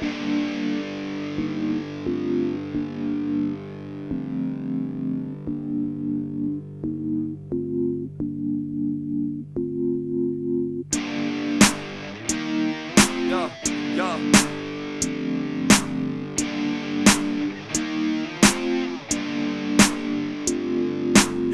thank you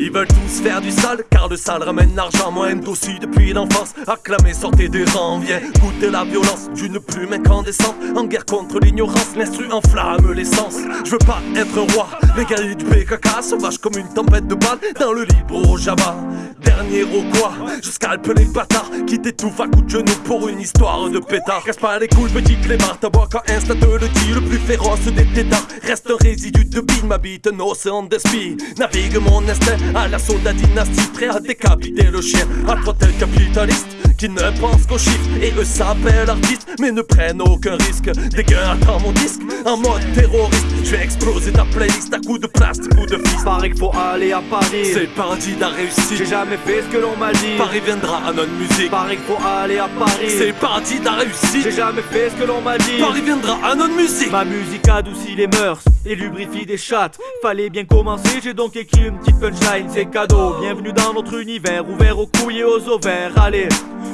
Ils veulent tous faire du sale, car le sale ramène l'argent. Moi, aussi depuis l'enfance, acclamé, sortez des rangs. Viens goûter la violence d'une plume incandescente. En guerre contre l'ignorance, l'instru enflamme l'essence. Je veux pas être roi, les guerriers du PKK sauvage comme une tempête de balles dans le libre Java. Dernier au quoi, je scalpe les bâtards qui t'étouffent à coups de genoux pour une histoire de pétard. Casse pas les couilles, petit clébard, ta bois quand Insta te le dit, le plus féroce des tétards. Reste un résidu de bine, m'habite un océan d'esprit. Navigue mon instinct à l'assaut de la dynastie, prêt à décapiter le chien. À tel capitaliste qui ne pense qu'aux chiffres et eux s'appellent artistes, mais ne prennent aucun risque. Des gars attends mon disque en mode terroriste. Je vais exploser ta playlist à coups de plastique ou de Pareil qu'il faut aller à Paris. C'est le paradis de la réussite. J'ai jamais fait ce que l'on m'a dit. Paris viendra à notre musique. Pareil qu'il faut aller à Paris. C'est le paradis de la réussite. J'ai jamais fait ce que l'on m'a dit. Paris viendra à notre musique. Ma musique adoucit les mœurs et lubrifie des chattes. Fallait bien commencer, j'ai donc écrit une petite punchline, c'est cadeau. Bienvenue dans notre univers, ouvert aux couilles et aux ovaires. Allez,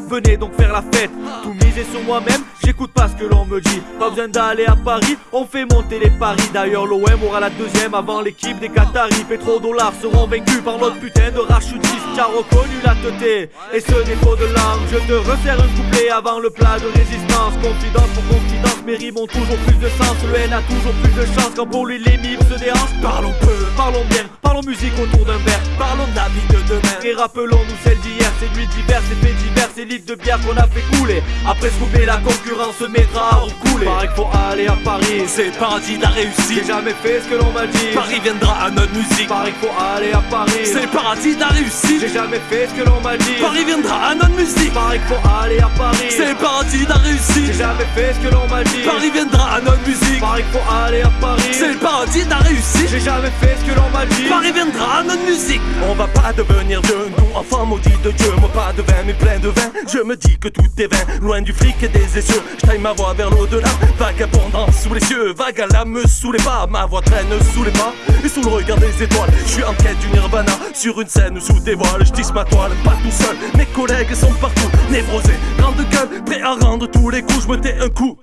venez donc faire la fête. Tout miser sur moi-même, j'écoute pas ce que l'on me dit. Pas besoin d'aller à Paris, on fait monter les paris. D'ailleurs, l'OM aura la deuxième avant l'équipe des Qataris. Pétrodollars seront vaincus par notre putain de rachutiste qui a reconnu la teuté. Et ce défaut de langue, je te resserre un couplet avant le plat de résistance. Confidence pour confidence, mes rimes ont toujours plus de sens. Le N a toujours plus de chance quand pour lui les mimes se déhanchent. Parlons peu, Parlons bien, parlons musique autour d'un verre. parlons de la vie de demain. Et rappelons-nous celle d'hier, ces nuits d'hiver, ces faits divers, ces litres de bière qu'on a fait couler. Après couper, la concurrence se mettra à recouler. Pareil qu'il faut aller à Paris. C'est le paradis de la J'ai réussite. jamais fait ce que l'on m'a dit. Paris viendra à notre musique. Pareil qu'il faut aller à Paris. C'est le paradis de la réussite. J'ai jamais fait ce que l'on m'a dit. Paris viendra à notre musique. Pareil qu'il faut aller à Paris. C'est le paradis de la J'ai réussite. jamais fait ce que l'on m'a dit. Paris viendra à notre musique. Pareil qu'il faut aller à Paris. C'est le paradis de la réussite. J'ai jamais fait ce que l'on m'a dit. Paris viendra à notre musique. On va pas devenir vieux, nous enfants maudits de Dieu. Moi pas de vin, mais plein de vin. Je me dis que tout est vain, loin du fric et des essieux. Je ma voix vers l'au-delà, vagabondant sous les cieux, vague à l'âme sous les pas. Ma voix traîne sous les pas et sous le regard des étoiles. Je suis en quête du nirvana sur une scène sous des voiles. Je tisse ma toile, pas tout seul. Mes collègues sont partout, névrosés, grande gueule, prêts à rendre tous les coups. Je me tais un coup.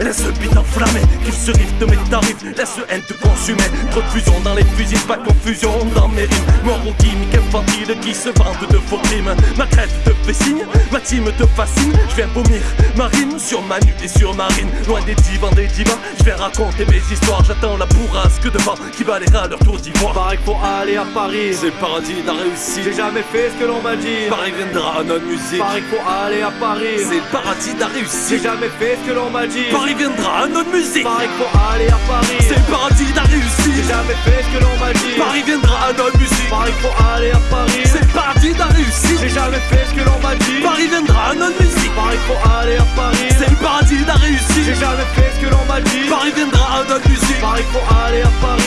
Laisse le beat enflammé, qu'il se rifte mes tarifs, laisse le haine te consumer. Trop de fusion dans les fusils, pas de confusion dans mes rimes. Mort aux gimmick infantile qui se vante de faux crimes. Ma crête te fait signe, ma team te fascine. Je viens vomir ma rime sur ma nuque et sur ma rime. Loin des divans, des divans, je vais raconter mes histoires. J'attends la bourrasque devant qui balayera leur tour d'ivoire. Pareil faut aller à Paris. C'est le paradis de la réussite. J'ai jamais fait ce que l'on m'a dit. Paris viendra à notre musique. Pareil faut aller à Paris. C'est le paradis de la J'ai réussite. jamais fait ce que l'on m'a dit. Paris viendra à notre musique. Qu'il faut aller à Paris. C'est le paradis de la J'ai réussite. jamais fait ce que l'on m'a dit. Paris viendra à notre musique. Qu'il faut aller à Paris. C'est le paradis de la réussite. J'ai jamais fait ce que l'on m'a dit. Paris viendra à notre musique. Qu'il faut aller à Paris. C'est le paradis de la J'ai réussite. jamais fait ce que l'on m'a dit. Paris viendra à notre musique. Qu'il faut aller à Paris.